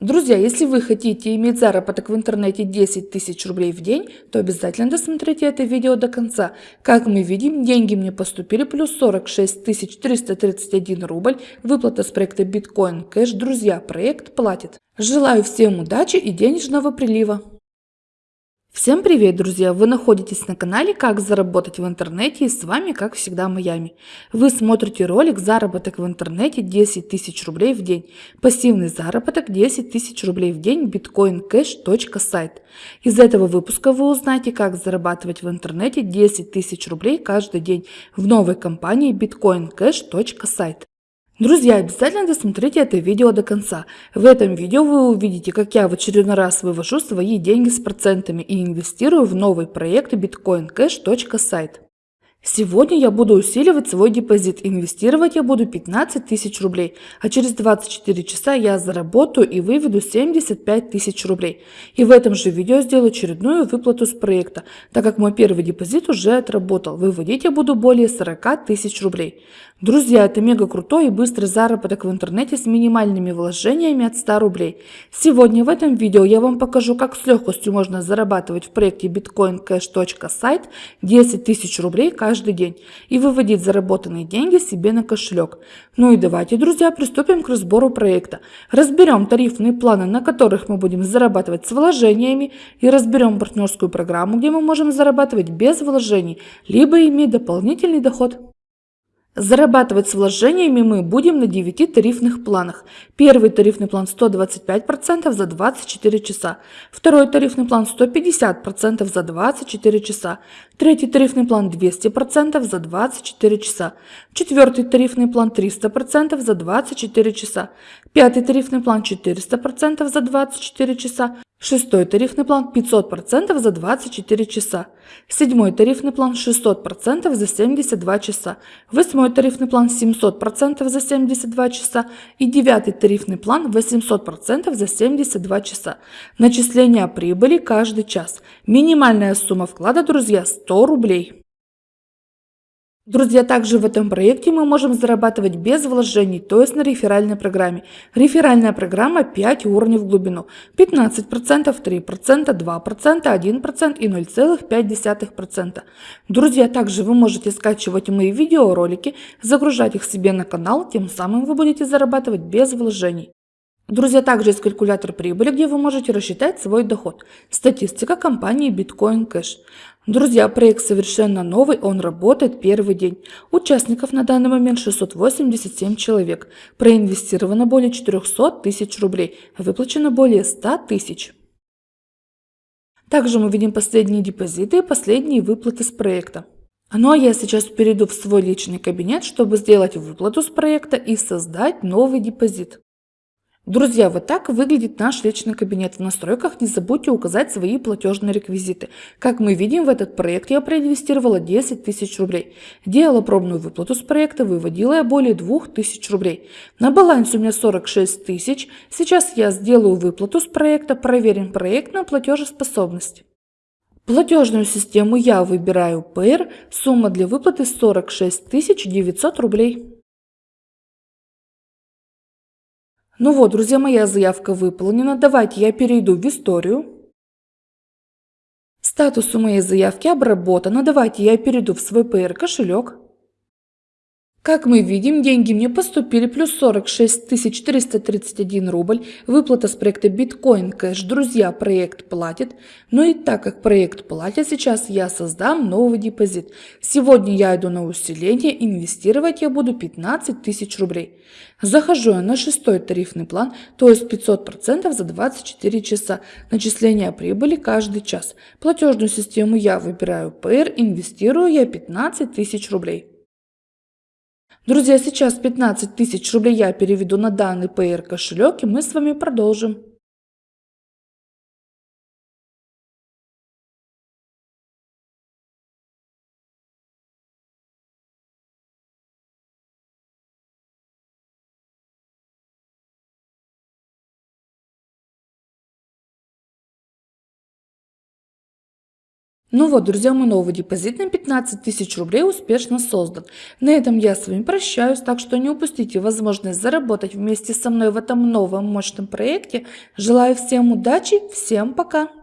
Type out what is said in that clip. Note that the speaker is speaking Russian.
Друзья, если вы хотите иметь заработок в интернете 10 тысяч рублей в день, то обязательно досмотрите это видео до конца. Как мы видим, деньги мне поступили плюс 46 331 рубль, выплата с проекта Bitcoin Cash. Друзья, проект платит. Желаю всем удачи и денежного прилива. Всем привет, друзья! Вы находитесь на канале «Как заработать в интернете» и с вами, как всегда, Майами. Вы смотрите ролик «Заработок в интернете 10 тысяч рублей в день». Пассивный заработок 10 тысяч рублей в день bitcoincash.сайт. Из этого выпуска вы узнаете, как зарабатывать в интернете 10 тысяч рублей каждый день в новой компании bitcoincash.сайт. Друзья, обязательно досмотрите это видео до конца. В этом видео вы увидите, как я в очередной раз вывожу свои деньги с процентами и инвестирую в новый проект bitcoincash.site. Сегодня я буду усиливать свой депозит. Инвестировать я буду 15 тысяч рублей, а через 24 часа я заработаю и выведу 75 тысяч рублей. И в этом же видео сделаю очередную выплату с проекта, так как мой первый депозит уже отработал. Выводить я буду более 40 тысяч рублей. Друзья, это мега крутой и быстрый заработок в интернете с минимальными вложениями от 100 рублей. Сегодня в этом видео я вам покажу, как с легкостью можно зарабатывать в проекте bitcoincash.site 10 тысяч рублей каждый день и выводить заработанные деньги себе на кошелек. Ну и давайте, друзья, приступим к разбору проекта. Разберем тарифные планы, на которых мы будем зарабатывать с вложениями и разберем партнерскую программу, где мы можем зарабатывать без вложений, либо иметь дополнительный доход. Зарабатывать с вложениями мы будем на 9 тарифных планах. Первый тарифный план 125% за 24 часа. Второй тарифный план 150% за 24 часа. Третий тарифный план 200% за 24 часа. Четвертый тарифный план 300% за 24 часа. Пятый тарифный план 400% за 24 часа. Шестой тарифный план 500% за 24 часа. Седьмой тарифный план 600% за 72 часа. Восьмой тарифный план 700% за 72 часа. И девятый тарифный план 800% за 72 часа. Начисление прибыли каждый час. Минимальная сумма вклада, друзья, 100 рублей. Друзья, также в этом проекте мы можем зарабатывать без вложений, то есть на реферальной программе. Реферальная программа 5 уровней в глубину. 15%, 3%, 2%, 1% и 0,5%. Друзья, также вы можете скачивать мои видеоролики, загружать их себе на канал, тем самым вы будете зарабатывать без вложений. Друзья, также есть калькулятор прибыли, где вы можете рассчитать свой доход. Статистика компании Bitcoin Cash. Друзья, проект совершенно новый, он работает первый день. Участников на данный момент 687 человек. Проинвестировано более 400 тысяч рублей, выплачено более 100 тысяч. Также мы видим последние депозиты и последние выплаты с проекта. Ну а я сейчас перейду в свой личный кабинет, чтобы сделать выплату с проекта и создать новый депозит. Друзья, вот так выглядит наш личный кабинет. В настройках не забудьте указать свои платежные реквизиты. Как мы видим, в этот проект я проинвестировала 10 тысяч рублей. Делала пробную выплату с проекта, выводила я более 2 тысяч рублей. На балансе у меня 46 тысяч. Сейчас я сделаю выплату с проекта, проверим проект на платежеспособность. Платежную систему я выбираю Payer, сумма для выплаты 46 900 рублей. Ну вот, друзья, моя заявка выполнена. Давайте я перейду в историю. Статус у моей заявки обработано. Давайте я перейду в свой PR кошелек. Как мы видим, деньги мне поступили плюс 46 431 рубль. Выплата с проекта Bitcoin Cash. Друзья, проект платит. Но и так как проект платит, сейчас я создам новый депозит. Сегодня я иду на усиление, инвестировать я буду 15 тысяч рублей. Захожу я на шестой тарифный план, то есть 500% за 24 часа. Начисление прибыли каждый час. Платежную систему я выбираю PR, инвестирую я 15 тысяч рублей. Друзья, сейчас 15 тысяч рублей я переведу на данный PR кошелек и мы с вами продолжим. Ну вот, друзья, мой новый депозит на 15 тысяч рублей успешно создан. На этом я с вами прощаюсь, так что не упустите возможность заработать вместе со мной в этом новом мощном проекте. Желаю всем удачи, всем пока!